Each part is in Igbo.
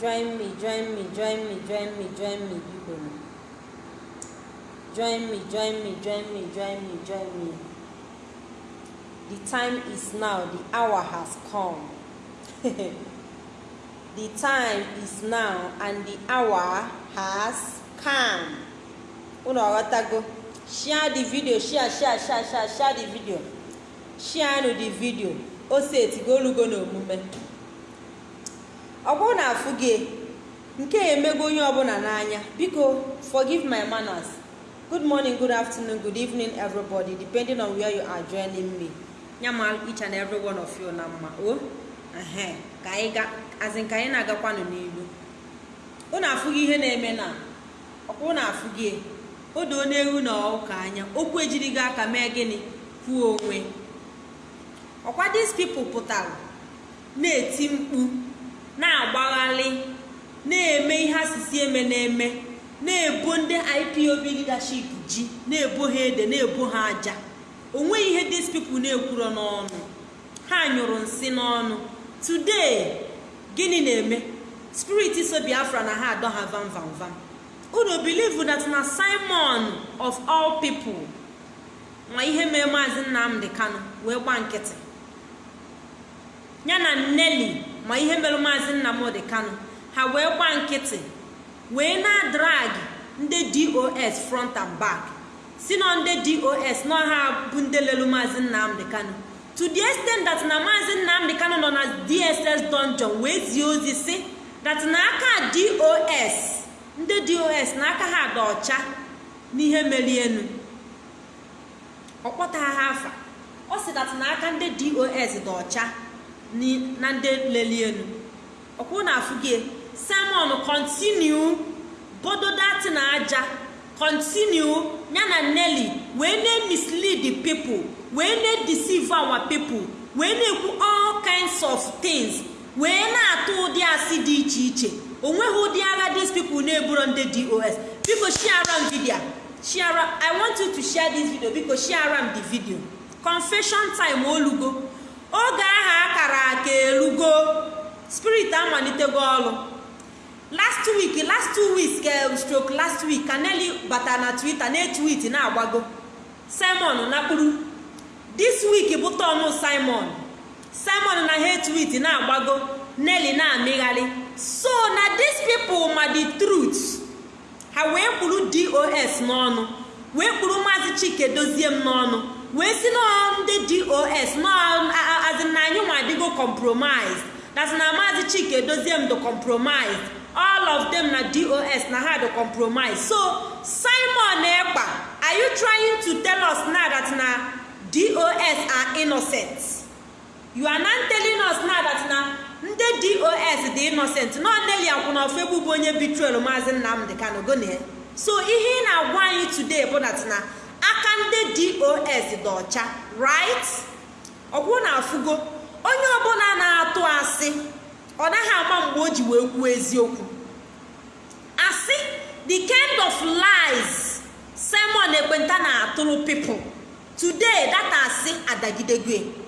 join me join me join me join me join me biko nụ. join me join me join me join me join me. The time is now the hour has come. The time is now and the hour has come. Unu aghọtago share the video share share share share share the video. Share nụ the video. O setigo olugo n'omume ọ bụrụ na afụ gị nke a emego onye ọbụla n'anya. Biko forgive my manners. Good morning good afternoon good evening everybody depending on where you are joining me. Nyama each and every one of you na mma. O ehe ka ka anyị na-agakwanụ n'ilu unu afụghị ihe na-eme na ọkwa unu afụghị o doo n'ewu na ụka anya. Okwu ejirighị aka mee gịnị? Kwuo onwe. Ọkwa these people pụtara na-eti mkpu. Na-agbaghalị na-eme ihe asịsị eme na-eme na-ebo ndị ipob leadership ji na-ebo ha ede na-ebo ha aja. Onweghị ihe these people na-ekwuro n'ọnụ. Ha nyụrụ nsị n'ọnụ. Today gịnị na-eme? Spirit so biafra na ha adọ ha vam vam vam. Unu believe that na simon of all people nwa ihe mee maazị nnamdị kano wee gba nkịtị. Ya na nneli ma ihe mere maazị nnamdị kano ha wee gba nkịtị wee na drag ndị dos front and back. Si na ndị dos na ha bụ ndị lelu maazị nnamdị kano to the extent that na maazị nnamdị kano nọ na dss dungeon wee zie ozi si that na aka dos ndị dos na aka ha dị ọcha n'ihe mere enu ọ kpọtagha ha afa. Ọ sị that na aka ndị dos dị ọcha. Na ndị leli enu. Ọkwụ na afụ gị simon continue. Bodo dati na aja. Continue. Ya na nelly wee na-mislead the people. Wee na-deceive our people. Wee na-ekwu all kinds of things. Wee na-atụ ụdị asị dị iche iche. Onweghị ụdị agha these people na-eburo ndị dos biko share m video. Share i want you to share this video. Biko share the video. Confession time olugo. Oge ahụ akara aka elugo spirit amalitego ọrụ last week last two weeks ke stroke last week ka Nelly bata na twitter na-etwit na-agbago. Simon nakpuru this week bụ tọnụ simon. Simon na ha etwit na-agbago Nelly na-amịgharị. So na these people ma the truth ha wee kwuru dos n'ọnụ wee kwuru maazị chike dozie m n'ọnụ. Wee si na ndị dos na anyị nwa adịgo compromise. That na maazị chike dozie m the compromise. All of them na dos na ha the compromise. So simon ekpa are you trying to tell us now that na dos are innocent? You are not telling us now that na ndị dos dị innocent. Na Nelly akwụnọfegbu bụ onye bitrel maazị nnamdị kano gonie so ihe ị na-agwa anyị today bụ that ndị dos dị ọcha right? Ọkwụ na afụgo onye ọbụla na-atụ asị ọ naghị ama mgbe o ji wee kwuo eziokwu. Asị the kind of lies simon ekwenta na-atụrụ people today data asị adagidegwe.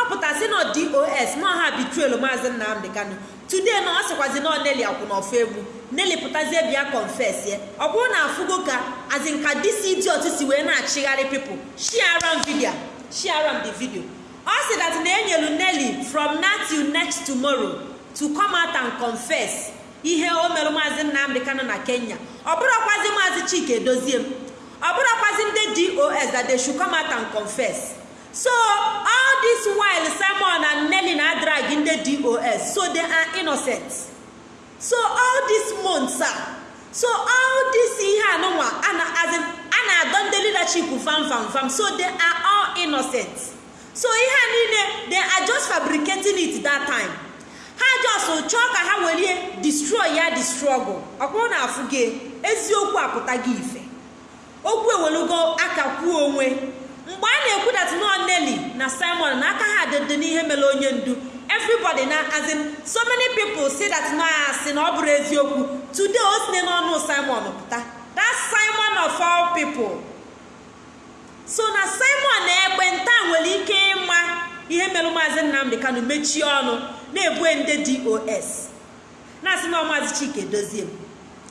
Ọ pụtasị na dos na ọha bitrel maazị nnamdị kano today na ọ sịkwazi na Nelly akwụnọfọ egwu. Nelly pụtazie bịa confess ye ọ bụrụ na afụgo ka azin ka disi idiot si wee na-achịgharị people share m video share m the video. Ọ sị that na enyelu Nelly from now next tomorrow to come out and confess ihe o mere maazị nnamdị kano na kenya. Ọ bụrụkwazi maazị chike edozie m. Ọ bụrụkwazi ndị dos that they should come and confess. So all this while simon and Nelly na drag ndị dos so they are innocent. So all these months a so all this ihe anụnwa a na-adọ ndị leadership fam fam fam. So they are all innocent. So ihe niile they are just fabricating it that time. Ha just chọọ ka ha were destroy ya the struggle. Ọkwụrụ na afụ gị eziokwu apụtaghị ife. Okwu ewelugo aka kwuo onwe. Mgbe a na-ekwudat nọ Nelly na Simon na aka ha dịdị n'ihe mere onye ndu everybody na as in so many people say that na asị na ọ bụrụ eziokwu today o sine n'ọnụ Simon pụta. That Simon of all people. So na Simon na ekwenta nwere ike ịma ihe mere maazị Nnamdị Kanu mechie ọnụ na-ebue ndị dos na-asị na ọmazi chike dozie m.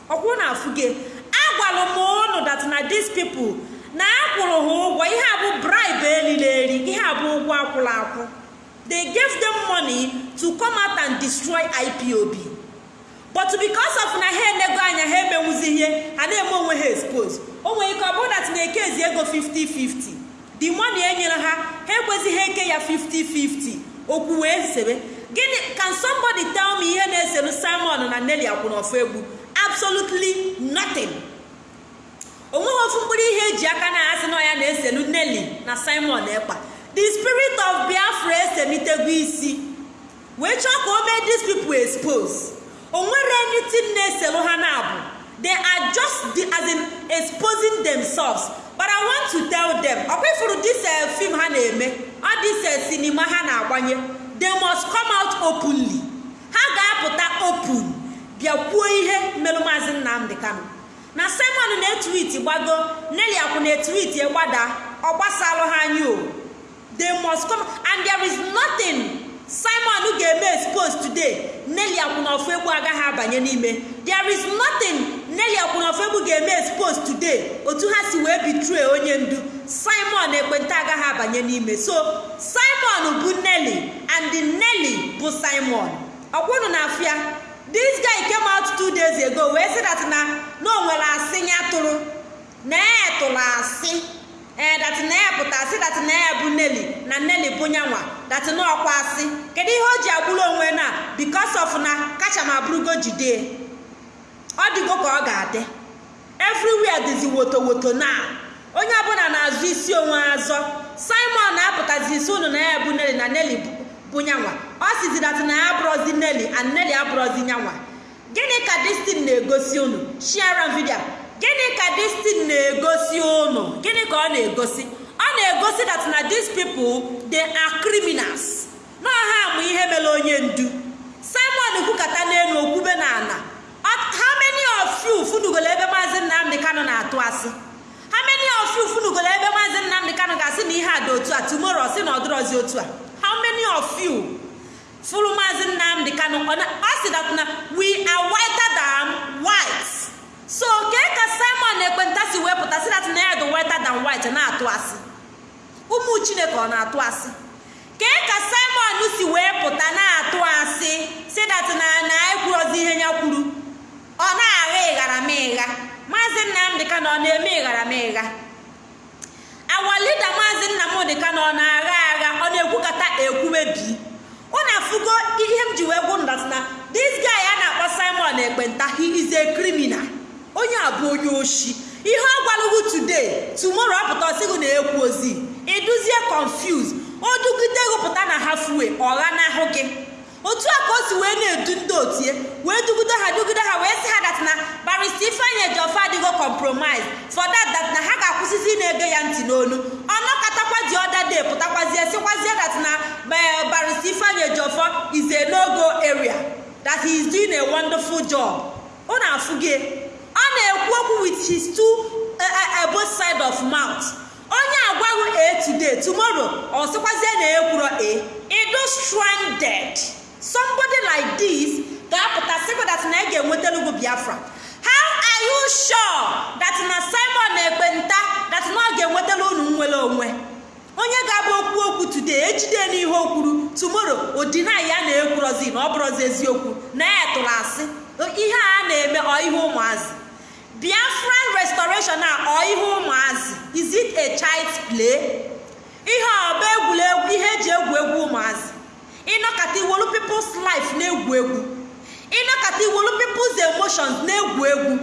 Ọkwụ na afụge agwalụ m ụnụ dat na dis people na akwụrụ ha ụgwọ ihe a bụ bribe elili eri ihe a bụ ụgwọ akwụrụ akwụ. They gave them money to come out and destroy ipob but because of na ha enego anya ha emenwuzi ihe ha na-eme onwe ha expose. O nwere ike ọ bụrụ dat na-ekezi ego 50-50 the money enyere ha ha ekwezighị eke ya 50-50 okwu wee sebe gịnị can somebody tell me ihe na-eselu simon na nelly akwụnọfụ egwu absolutely nothing. O nweghị ofu mkpụrụ ihe eji aka na asị na ya na-eselu nelly na simon ekpa. The spirit of biafra esenitegwu isi. Wee chọọ ka o mee these people expose. O nwere anything na-eselu ha na abụ. They are the, as in exposing themselves. But i want to tell them ọkwa ifuru this uh, film ha na-eme? Ọ uh, sinima ha na-agbanye? They must come out openly. Ha ga-apụta open bịa kwuo ihe mmerụ maazị nnamdị kano na simon na-etwit gbago neli akwụ na-etwit gbada ọ gbasalụ ha anya o. They must come and there is nothing simon ga-eme expose today. Neli akwụnọfụ egwu agaghị abanye n'ime. There is nothing neli akwụnọfụ egwu ga-eme expose today. Otu ha si wee bitrie onye ndu simon ekwenta agaghị abanye n'ime. So simon bụ neli and neli bụ simon. Ọkwụnụ na afịa this guy came out two days ago wee sị dat na na o asị ya tụrụ na ya tụrụ asị. Ee dat na ya pụta asị dat na ya bụ neli na neli bụ nyanwa. Dat na ọkwa asị. Kedu ihe o ji agbụrụ onwe na because of na kacha ma bụrụgo jide. Ọ dịgo ka ọ ga-adị. Everywhere dịzi woto woto na. Onye ọbụla na-azụ isi onwe azọ. Simon na-apụtazi isi unu na ya bụ neli na neli bụ nyanwa. Ọ sizi dat na ya abụrọzi neli and neli abụrọzi nyanwa. Gịnị ka destin na-egosi unu? Share vidio gịnị ka destin na-egosi unu? Gịnị ka ọ na-egosi? Ọ na-egosi that na these people they are criminals. Na ihe mere onye ndu. Simon kwukata n'elu okwube na ala how many of you ebe maazị nnamdị kano na-atụ asị? How many of you ebe maazị nnamdị kano ga-asị na ihe a dị otu a tomorrow sị na ọ otu a? How many of you fụrụ maazị nnamdị kano ọ sị that na we are whiter than white. So kee ka simon ekwenta si wepụta si that na ya dị whiter than white na-atụ asị ụmụ chineke ọ na-atụ asị kee ka simon si wee pụta na-atụ asị si that na ekwurozi ihe ya kwuru. Ọ na-agha ịghara m ịgha. Maazị nnamdị kano ọ na-eme ịghara m ịgha. Awa lida maazị nnamdị kano ọ na-agha agha ọ na-ekwukata ekwumebi unu afụgo ihe m ji wee gwu ndat na this guy a na-akpọ simon ekpenta he is a criminal. Onye a bụ onye oshi. Ihe ọ gwalụgwu today tomorrow ọ pụta ọsịgụ na-ekwu ozi. Iduzie confuse o dugide gụpụta na halfway ọgha n'ahụ gị. Otu a ka o si wee na-edu ndị otie wee dugide ha dugide ha wee sị ha dat na barista ifeanyị ejiọfa adịgo compromise. For na ha ga-akwụsịzi na-ege ya ntị n'olu ọnọkatakwa dị ọda de pụtakwazie sịkwazie dat na barista ifeanyị ejiọfọ is a no-go area. That he is doing a wonderful job. Ọ na-afụ gị ọ na-ekwu okwu with his two uh, both side of mouth. Onye agwaghị a today tomorrow ọ sịkwazie na ekwuro a ido stranded. Somebody like this ga-apụta sịkwa that na ị ga-enwetalugo biafra. How are you sure that na simon ekpenta that na ọ ga-enwetala unu nwere onwe? Onye ga-abụ okwu okwu today ejide n'ihe o kwuru tomorrow ya na-ekwurozi na ọ bụrụzi eziokwu na ya tụrụ asị. Ihe a na-eme ọ ihe ụmụazị. Biafran restoration a ọ ihe ụmụazị. Is it a child's play? Ihe ọba egwuregwu ihe eji egwu egwu ụmụazị? Ịnọkata iwolu people's life na-egwu egwu. Ịnọkata iwolu people's emotions na-egwu egwu.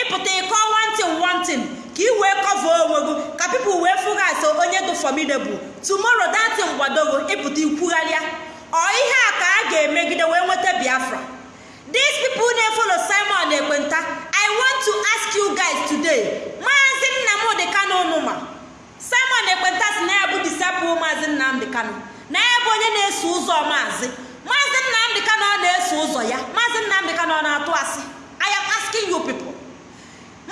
Ịpụta ịkọ wantin wantin ka ị wee kọva onwe gị ka people wee fụgasị onye dị formidable. Tomorrow datin gbadogo ịpụta ikwugharịa ọ ihe a ka a ga-emegide wee nweta biafra. These people na-efolo simon ekwenta i want to ask you guys today. Maazị nnamdị kano nụma simon ekpenta na ya bụ disipụl maazị nnamdị kano na ya bụ onye na-eso ụzọ maazị. Maazị nnamdị kano ọ na-eso ụzọ ya. Maazị nnamdị kano ọ na-atụ asị. Aya asking you people.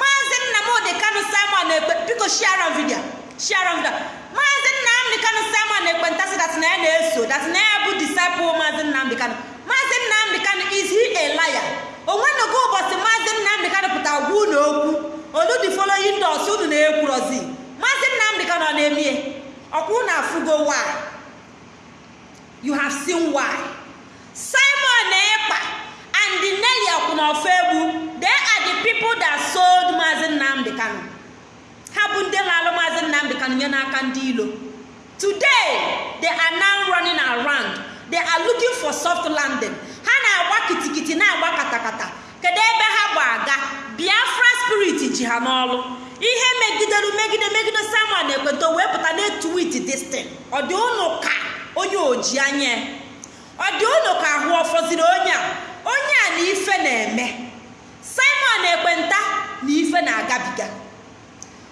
Maazị nnamdị kano simon ekpe biko share video. Share video. Maazị nnamdị kano simon ekpenta si dat na ya na-eso dat na ya bụ disipụl maazị nnamdị kano maazị nnamdị kano is he a liar? Onwenogo ụbọchị maazị nnamdị kano pụtara gwa unu okwu. Olu dị following dos unu na-ekwurozi ka nọ na-emie ọkwụ na afụgo why? You have seen why? Simon ekpa and nelly akwụnọfọ egbu they are the people that sold maazị nnamdị kano ha bụ ndị lalụ maazị nnamdị kano nye n'aka ndị ilo today they are now running around. They are looking for soft landing. Ha na-agba kitikiti na-agba katakata. Kedu ebe ha gba aga? Biafra spirit ji ha n'ọlụ. Ihe megidere megide megide samuel na ekweto wee pụta na etwit destin ọ dị ụnụ ka onye oji anya? Ọ dị ụnụ ka ahụ ọfọziri onye a? Onye a na ife na-eme. Simon ekwenta na ife na-agabiga.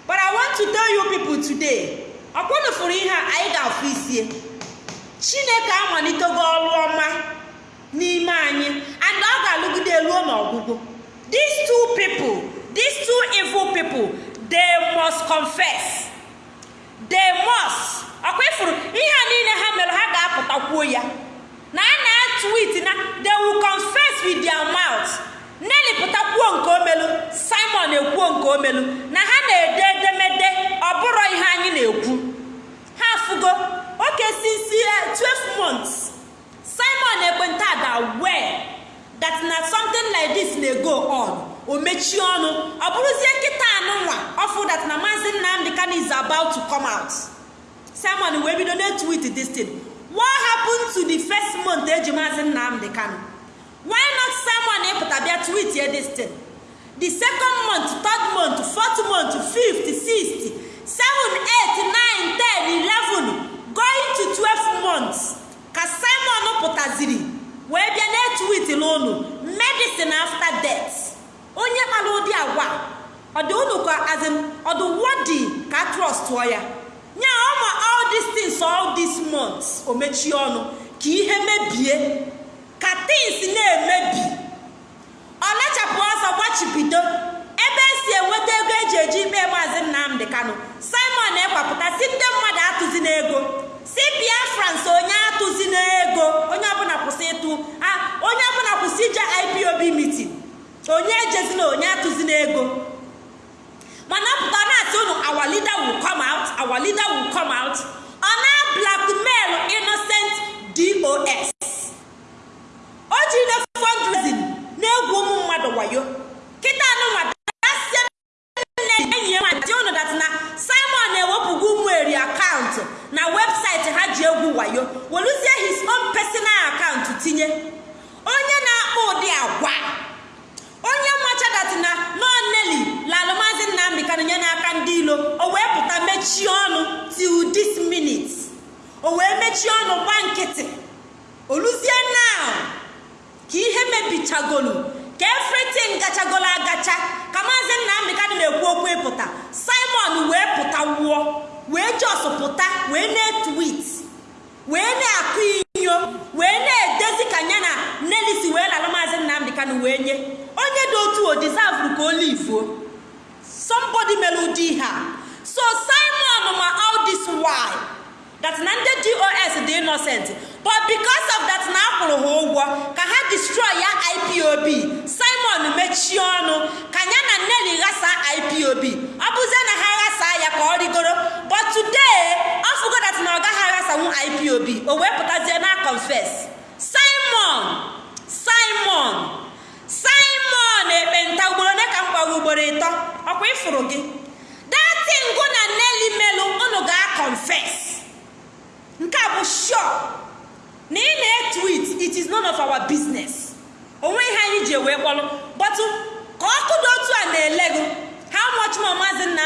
But i want to tell you people today ọkwụnụ fụrụ ihe a anyị ga-afụ isie. Chineke amalitego ọrụ ọma n'ime anyị and ọ ga-alụgide ruo n'ọgwụgwụ. These two people these two evil people they must confess. They must ọkwa ifuru ihe a niile ha mere ha ga-apụtakwuo ya. Na a na-atwit na they will confess with their mouth. Nelly pụtakwuo nke omelu Simon ekwuo nke omelu na ha na-ede edemede ọ bụrụ ihe anyị na-ekwu. Ha afụgo oke since 12 months. Simon ekwenta ga wee that na something like this na-go on. O mechie ọnụ ọ bụrụzie nkịta anụnwa ọfụ that na maazị nnamdị kano is about to come out. Simon wee bido na-etwit this thing. What happened to the first month eji maazị nnamdị kano why not simon ịpụta bịa tweet ye this thing? The second month third month fourth month fifth sixth seven eight nine ten eleven going to twelve months. Ka simon pụtaziri wee bịa na-etwit n'ụnụ medicine after death. Onye kpara ụdị agwa? Ọdị ụnụ ka azin ọdụ wọdi ka trọst tụọ ya? Nya ọma all these things all these months o mechie ọnụ ka ihe mebie ka things na-emebi. Ọ lachapụ ọsọ gbachibido ebe esi enweta ego eji eji ikpe maazị nnamdị kanụ simon ekwapụta si ndị mmadụ atụzi n'ego si biafrans onye atụzi n'ego onye ọbụla kwụsị ịtụ onye ọbụla kwụsị ije ipob mitin onye ejezina onye atụzi n'ego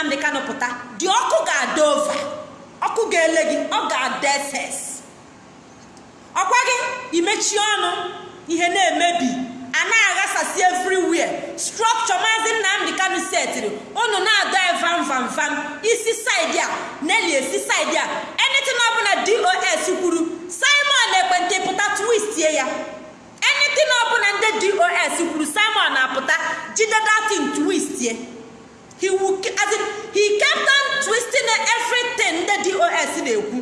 nnamdị kanụ pụta dị ọkụ ga-ada ova ọkụ ga-ele gị ọ ga-ada ss ọkwa gị imechi ọnụ ihe na-emebi a na-aghasasị everywhere. Structure maazị nnamdị kanụ setịrị unu na-ada vam vam vam isi saịdị a neli esi saịdị a. Anything ọbụla dos kwuru simon ekwentị pụta twistie ya. Anything ọbụla ndị dos kwuru simon na-apụta jide datin twistie he will as in, he kept on twisting everything ndị dos na-ekwu.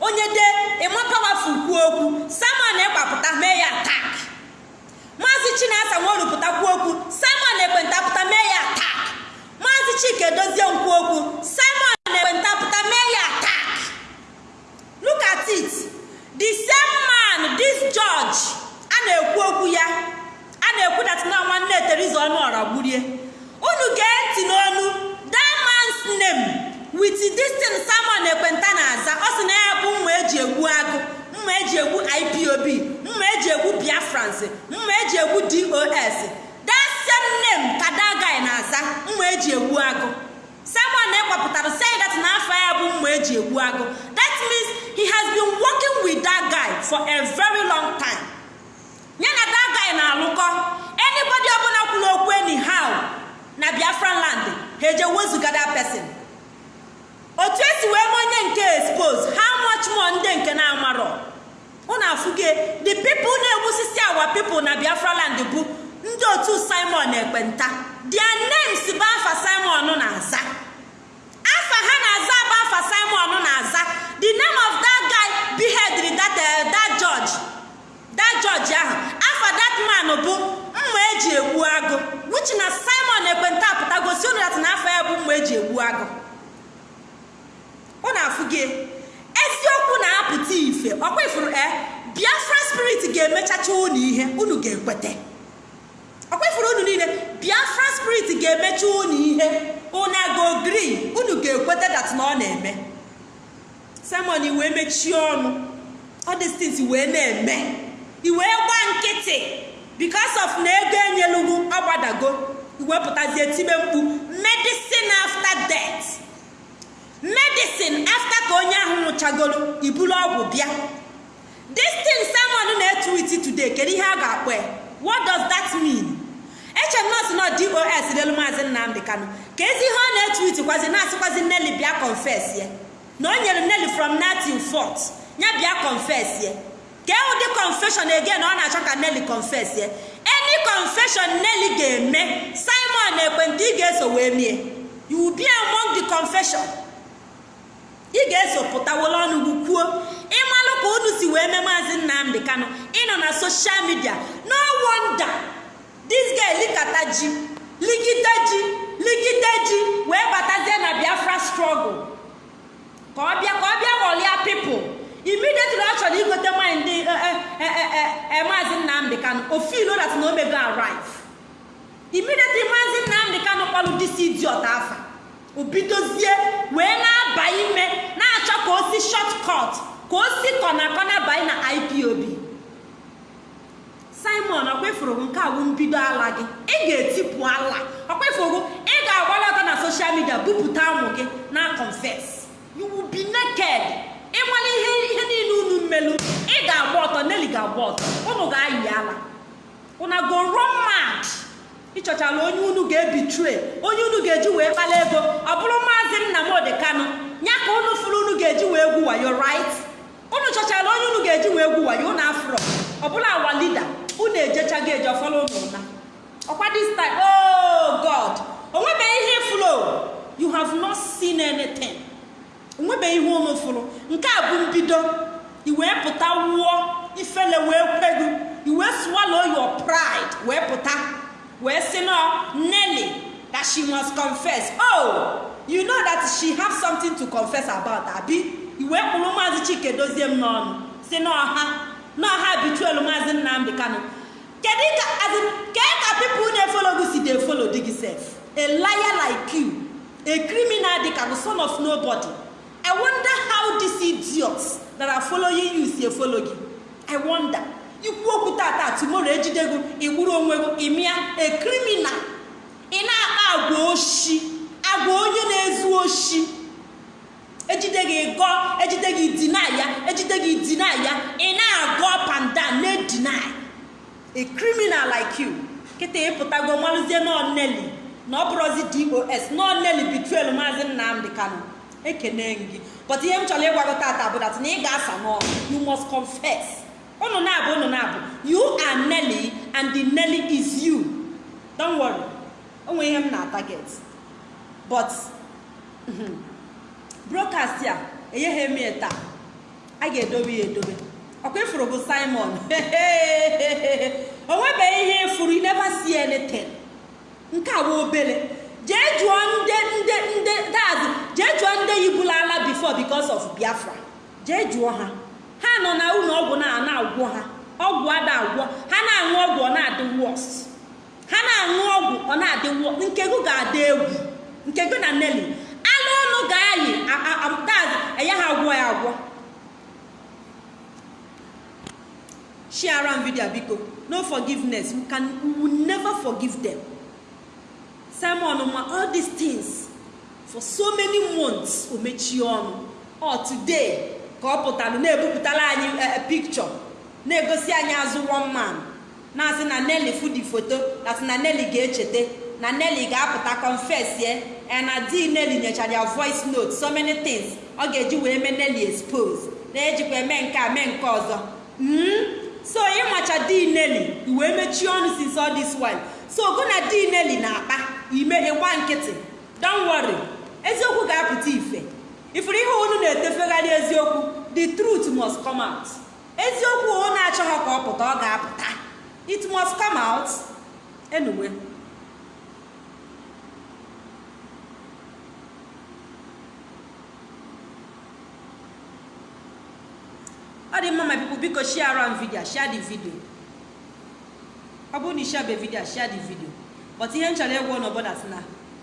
Onye de ịma powerful kwuo okwu simon ịgbapụta mee ya attack. Maazị chinasa nwerupụta kwuo okwu simon ekwenta pụta mee ya attack. Maazị chike dozie nkwu okwu simon na-ekwenta pụta mee ya attack. Look at it. The same man this judge a na-ekwu okwu ya a na-ekwu dat na nwanne teriza ọnụọra gburie. Ntị n'onu that man's name with this ekwenta na-aza. Ọ sị na ya bụ mma eji egbu agụ mma eji egbu ipob mma eji egbu biafrans mma eji egbu dos that same name ka that na-aza mma eji egbu agụ. Simon na-ekwapụtara say that na afọ ya bụ mma eji egbu agụ. That means he has been working with that guy for a very long time. Ya na that guy na-alụkọ anybody ọbụla kwuru okwu anyhow na biafran land ha eje wezuga that person. Otu esi wee mee onye nke expose how much more ndị nke na-amarọ? Unu afụge the people na-egbusisi awa people na biafra land bụ ndị otu simon ekpenta their names bụ afa simon na-aza afa ha na-aza bụ afa simon na-aza the name of that guy beheaded that, uh, that judge. That judge ahụ afa that man bụ mma eji egbu agụ which na simon ekpenta apụtagosi unu dat na afa ya bụ mma eji egbu agụ unu afụge eziokwu na-apụta ife. Ọkwa ifuru e biafra spirit ga-emechacha unu ihe unu ga-ekwete ọkwa ifuru unu niile biafra spirit ga-emecha unu ihe. Unu agogri unu ga-ekwete dat na ọ na-eme. Simon iwee mechie ọnụ. Ọdistins wee na-eme. Iwee gba nkịtị because of na ego enyelugwu ọgbadago iwepụtazie tibe mkpu medicine after death. Medicine after ka onye ahụ nwụchagoro iburu ọgwụ bịa. This thing simon na-etwiti today kedu ihe a ga-akpọ ya? What does that mean? Eche m nọọsụ nọ dos delu maazị nnamdị kanụ ka ezi ihe ọ na-etwiti kwazi na-asịkwazi nneli bịa confess ya. Na o nyere nneli from natin fort ya bịa confess ya. Ka ụdị confession again ọ na-achọ ka nneli confess ya? Any confession nneli ga-eme simon ekwentị ị ga-eso wee mie. You be among the ị ga-eso pụtawolo ọnụ kwuo. Ịmalụ ka unu si wee mee maazị nnamdị kanụ ịnọ na soshal midia no wonder. This guy ji ligide ji ligide ji wee batazie na biafra struggle. Ka ọ bịa ka ọ bịa ghọlịa pipụl immediately ọ chọrọ igote mmanya ndị maazị nnamdị kanụ ofilo dat na omego arrive immediately maazị nnamdị kanụ kpọlụ disi idiot afa. Obidozie wee na-aba ime na-achọ ka o si shortcut ka o si kọna kọna banye na ipob simon ọkwefuru nke a bụ mbido ala gị? Ị ga-etipụ ala. Ọkwefuru ị ga-agbalọta na soshal midia bupụta ụmụ gị na confess you will be naked ịmala ihe ihe niile unu mmelu ị ga-agba ọtọ neli ga-agba ọtọ. Unu ga-ayị ala. Una go run mad? Ịchọchala onye unu ga-ebitre onye unu ga-eji wee kpala ego. Ọ bụrụ maazị nnamdị kanụ ya ka unu fụrụ unu ga-eji wee gwu wayo right? Unu chọchala onye unu ga-eji wee gwu wayo unu afrọ ọbụla awa lida unu ejechago eje ọfọlọ unu na ọkwa this time oh god! Onwebeghị ihe fụrụ you have not seen anything. Onwebeghị ihe unu fụrụ nke a bụ mbido. Iwee pụta wụọ ifele wee kwegu. Iwee swallow your pride. Wee pụta. Wee sị nọ Nelly that she must confess. Oh you know that she have something to confess about abi? Iwee kpụrụ maazị chike dozie m n'ọnụ. Si n'ọha n'ọha bituelu maazị nnamdị kanụ kedu ka kee ka people na-efolo gị si dey follow dị gị sef? A liar like you. A criminal dị ka the son of nobody. I wonder how these idiots that are following you si efolo gị. I wonder. Ikwu okwu tata tomorrow ejidego igburu onwe gị ịmịa a criminal. Ị na-akpa agwa oshi agwa onye na-ezu oshi. Ejide gị gọ ejide gị dina ya ejide gị dina ya. Ị na-agọ down na-edina a criminal like you. Kịta ịpụtago malụzie nọ Nelly na ọ dos nọ Nelly betrayal maazị nnamdị kanụ ekene gị. But ihe m chọrọ ịgwago tata bụ dat na ị ga-asa n'ọnụ you must confess. Unu na-abụ unu na-abụ. You are Nelly and the Nelly is you. Don't worry. Onwe ihe m na target but broadcast a enyeghị eme taa. A ga-edobe ya edobe. Ọkwa ifuru bụ Simon. O nwebeghị ihe ifuru never see anything. Nke a bụ obere. Jee jụọ ndị ndị ndị dad jee jụọ ndị yibulala before because of biafra. Jee jụọ ha. Ha nọ na ụlọ ọgwụ na na-agwọ ha. Ọgwụ ada agwọ. Ha na-aṅụ ọgwụ ọ na-adị wọs ha na-aṅụ ọgwụ ọ na-adị wọs nke gị ga-adị egwu. Nke gị na neli anụ ọnụ ga-ayị dad enye ha agwọ ya agwọ. Share am video biko. No forgiveness. We can we never forgive them. Simon ma all these things for so many months o ọnụ. Ọ today. Ka ọ pụtara na-ebupụtara anyị picture. Na-egosi anyị azụ one na-asị na nelly fudi foto na-asị na nelly ga-echeta na nelly ga-apụta confess ye na di nelly nyechara voice note so many things. Ọ ga-eji wee mee nelly expose. Na-ejikwa eme nke a mee nke ọzọ. So ịmacha di nelly iwee mechie ọnụ since all this while. So gụ na di nelly na-akpa ime ịgba nkịtị. Don't worry. Eziokwu ga-apụta ife. Ifuru ihe unu na-etefegharị eziokwu the truth must come out. Eziokwu o na-achọghị ka ọ pụta ọ ga-apụta it must come out. Anyway. Ọ dị mma my people biko share am video share the video. Ọ bụrụ na ishebe video share the video? Ihe m chọrọ ịgwa n'obodo na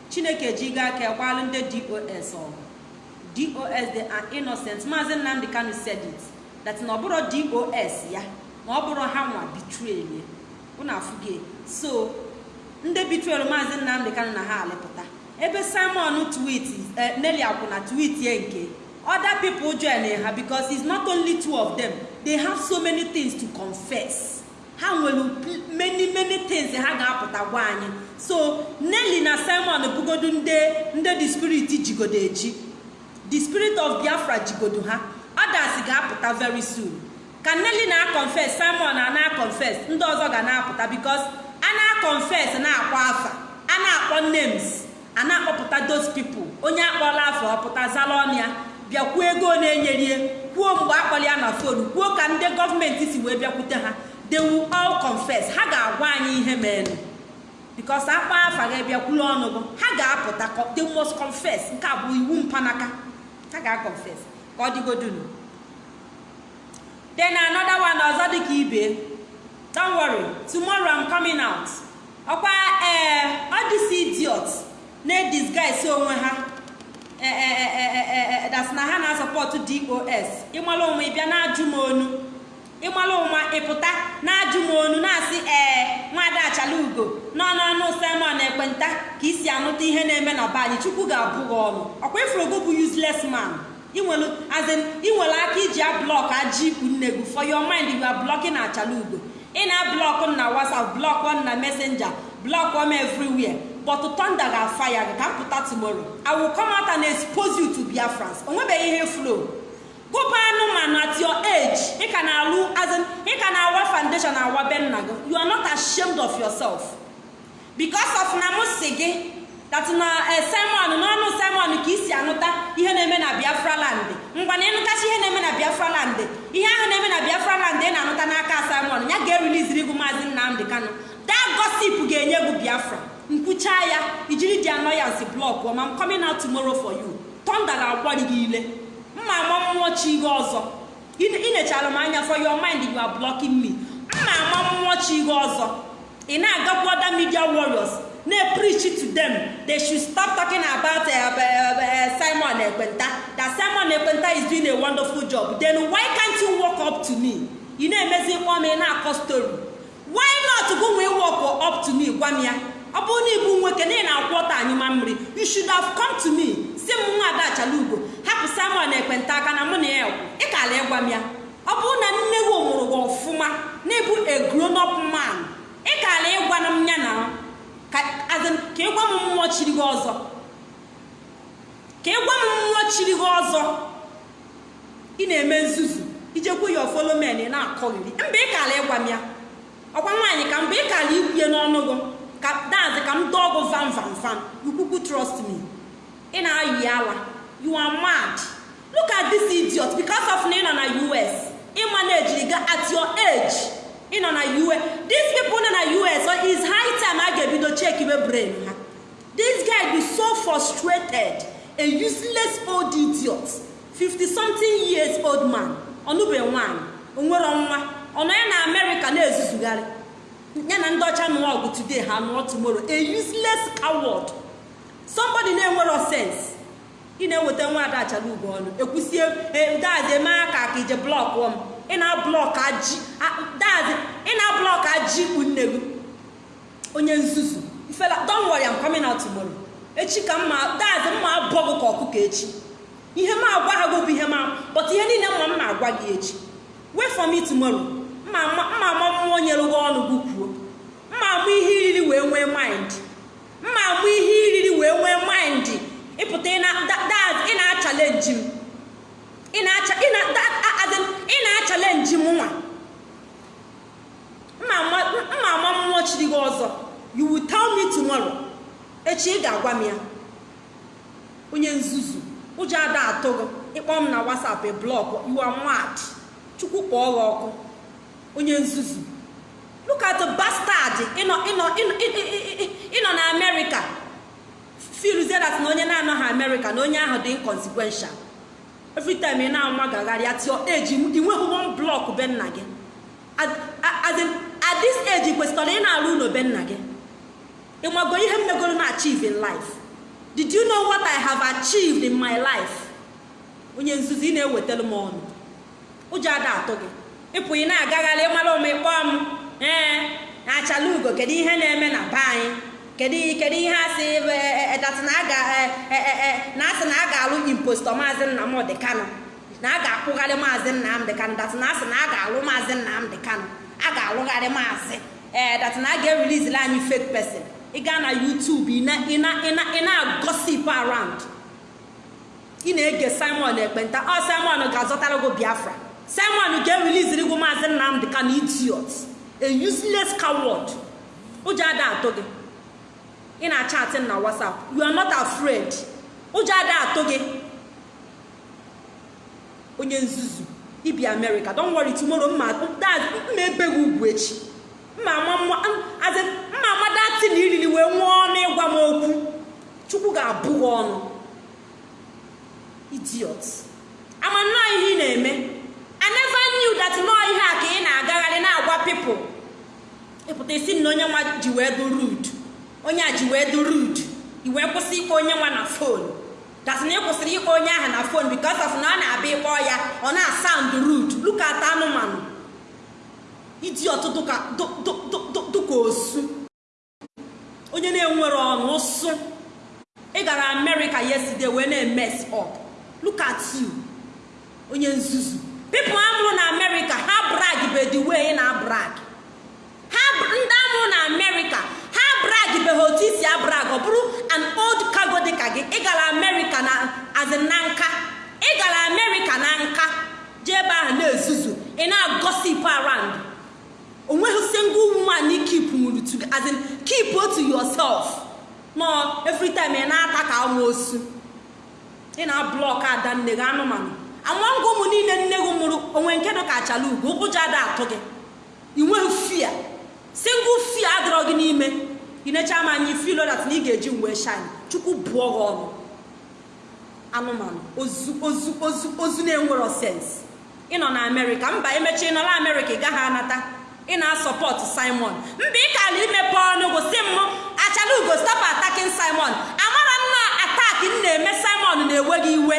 chineke ji gaa aka gbalụ ndị dos ọgụ dos they are innocent. Maazị nnamdị kanu said it that na ọ bụrụ dos ya na ọ bụrụ ha nwa bitrel ụna afụge. So ndị bitrel maazị nnamdị kanu na ha alịpụta. Ebe simon tweet neli akwụ na tweet ye nke other people join ha because it's not only two of them. They have so many things to confess. Ha nwere many many things ha ga-apụta gwa anyị. So nelly na simon bugodo ndị ndị the spirit jigodo eji. The spirit of biafra jigodo ha. Others ga-apụta very soon. Ka nelly na-confess simon na na-confess ndị ọzọ ga na-apụta because a na-confess na-akpọ afa a na-akpọ names a na-akpọpụta those people. Onye akpọla afọ ọpụta ya bịa kwuo ego na-enyerie kwuo mgbe akpọrọ ya na fonu kwuo ka ndị gọọmenti si wee bịakwute ha. They will all confess. Ha ga-agwa anyị ihe mere because akpa afa ga bịakwuru ọnụ ha ga-apụta they must confess. Nke a iwu mpanaka. Ha ga-confess ka ọ dịgodunu. Then another one ọzọ dị ka ibe. Don't worry tomorrow i'm coming out. Ọkwa ee ọ dịsi idiot na-edisguise onwe ha. Das na ha na-asọpọtụ dos ịmala onwe ịbịa na-ajụ m onu. Ịmala onwe ịpụta na-ajụ m onu na-asị ee nwada achala ugo n'ọnụọnụ simon ekwenta ka isi anụta ihe na-eme na be anyị chukwu ga-abụ gị ọnụ. Ọkwa ifrogo bụ useless man? Inwere aka iji ablọk aji ikwu nne gị. For your mind you are blocking achala ugo. Ị na-ablọk na whatsapp blọk na messenger blọk m everywhere but thunder ga-afire gị ka m pụta tomorrow. I will come out biafrans. Onwebeghị ihe flow. Gụba anụmanụ at your age. Ị ka na-alụ azin ị ka na-awa foundation awa be nna gị. You are not ashamed of yourself. Because of na mụ si gị that na simon n'ọnụ simon ka isi anụta ihe na-eme na biafra land. Ngwa na ịnụtachi ihe na-eme na biafra land ihe ahụ na-eme na biafra land ị na-anụta n'aka simon ya ga-ereliziri gị maazị nnamdị kano that gossip ga-enye gị biafra. Nkwucha ya ijiri dị anọyansi blọk ma m coming out tomorrow for you. Thunder ga-agbari gị ile mma ama mmụọ chi gị ọzọ. Inechara m anya for your mind you are blocking me. Mma ama mmụọ chi gị ọzọ. Ị na-agakwu other media warriors na-preach to them. They should stop talking about uh, uh, uh, simon ekwenta. That simon ekwenta is doing a wonderful job. Then why can't you walk up to me? Ị na-emezi kpọọ m ị na-akọ story. Why not gụ nwee walk up to me? Gwa m ya. Ọ bụrụ na ịbụ nwoke na ị na-akwụ ọta anyị ma mmiri you should have come to me. Si m nwa ada achala ugo hapụ simon ekwenta aka na mụ na ya ị ka ala ịgwa m ya. Ọ bụrụ na nne gị mụrụ gị ọfụma na ịbụ a grown up man. Ị ka ala ịgwa na m ya na ka ịgwa m mmụọ chiri gị ọzọ. Ka ịgwa m mmụọ chiri gị ọzọ. Ị na-eme nzuzu. Ijekwu ya ofolomen ị na-akọghịrị. Mba ị ka ala ịgwa m ya. Ọkwa nwaanyị ka mgbe ị ka ala ikwue n'ọnụ gị. Dazi ka m dọọ gụ vam vam vam ukwukwu trust me. Ị na-ayị you are mad. Look at this idiot. Because of na ị nọ us ịma na ejiri ga at your age ị nọ na us these people nọ na us is high time a ga-ebido check ibe brain ha. This guy be so frustrated. A useless old idiot. 50 something years old man. Nwaanyị. Onwere nwa ọ ya na amerịka na-ezuzugharị. Ya na ndị ọcha nụọ ọgụ today ha nụọ tomorrow. A useless coward. Somebody na-enwero sense. Ị na-eweta nwa ada achala ugo ọnụ. Ekwusie dazi eme aka ka ije blọk m ị na-blọk aji dazi ị na-blọk aji ikpu nne gị. Onye nzuzu ifela don't worry I'm coming out tomorrow. Echi ka mma dazi mma abụọ gị ka ọkụkọ echi. Ihe m agwa ha bụ ihe ma but ihe niile mma m na-agwa gị echi. Wait for me tomorrow. Mma ama mmụọ nyere gị ọnụ gị. Mma amụ ihe iriri wee nwee mind. Mma amụ ihe iriri wee nwee mind. Ịpụta ị na-achalenji m. Ị na-achalenji m nwa. Mma ama mmụọ chiri gị ọzọ. You will tell me tomorrow. Echi ị ga-agwa m ya. Onye nzuzu ụjọ ada atụ gị. Ịkpọ m na whatsapp blọk you are mad. Chukwu kpọọ gị ọkụ. Onye nzuzu look at bastard ịnọ na amerịka filuzie dat na onye na-anọghị amerịka na onye ahụ dị inconsequential. Every time ị na-anwa gagharịa tio eji inweghị one blọk be nna gị. At this kwesịrị ị na-arụ ụlọ be nna gị. Ịmago ihe m megoro na achieve in life. Did you know what i have achieved in my life? Onye nzuzu ị na-ewetara m ọnụ. Ụjọ ada atụ gị. Ịpụ ị na-agagharị mara ụmụ ịkpọ m. ee na-achala ugo kedu ihe na-eme na be anyị? Kedu ihe asị datị na asị na a ga-alụ impostor maazị nnamdị kanụ na a ga-akpụgharị maazị nnamdị kanụ datị na asị na a ga-alụ maazị nnamdị kanụ a ga-alụgharị maazị. Ee datị na a ga-erelizili anyị fake person. Ị gaa na YouTube ị na-agosip around. Ị na-ege Simon ekpenta. Ọ Simon ga-azọtara gị Biafra. Simon ga-ereliziri gị maazị nnamdị kanụ idiot. A useless coward. Ụjọ ada atụ gị ị na-achatị na whatsapp. You are not afraid. Ụjọ ada atụ gị onye nzuzu ibi america. Don't worry tomorrow mma ebe gị ugwu echi. Mma amadati na iriri wee nwee ọnụ ịgwa m okwu. Chukwu ga-abụ gị ọnụ. Idiot. Ama nnọọ ihe ị na-eme. Never knew that nọọ ihe a ka ị na-agagharị na-agwa people. Ịpụta isi na onye nwa ji wee dị rude. Onye a ji wee dị rude. I wee kwụsị ikpe onye nwa na fon dasị na kwụsịrị ikpe onye ahụ na fon because of na ọ na-abịa ịkpọ ya ọ na-asound rude. Look at anụmanụ. Idiot dụka osu. Onye na-enwere ọnụ ụsụ ị gara amerịka yesterday wee na-emes up. Look onye nzuzu. People amụrụ na amerịka ha brag be the way ị na brag? Ndị amụrụ na amerịka ha brag be ha otu isi abrag ọ bụrụ an old cargo dịka gị ị gara amerịka na azin na nka. Ị gara amerịka na nka. Jee ebe ahụ na-ezuzu ị na-agosip around. Onweghị single woman keep nwuru to as in keep to yourself. No every time ị na-ata ka amoosu ị na-blọk ada nne gị anụmanụ. Amangụ ụmụ niile nne gị mụrụ onwe nke nọ ka achala ugo ụkwụja ada atụ gị. Ị nweghị fia single fia adịrọ gị n'ime. Ị necha m anya filo dat na ị ga-eji wee shine. Chukwu bụọ gị ọnụ. Anụmanụ ozu ozu ozu ozu na-enwero sens ịnọ na amerịka mba emechi ịnọ na amerịka ị gaghị anata. Ị na-asọpọtụ simon. Mba ị kala imepe ọnụ gosi m achala ugo stop attacking simon. Amara nna atak m na-eme simon na-ewe gị iwe.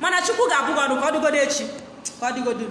Mana chukwu ga-abụ gị ọnụ ka ọ echi. Ka ọ dịgodo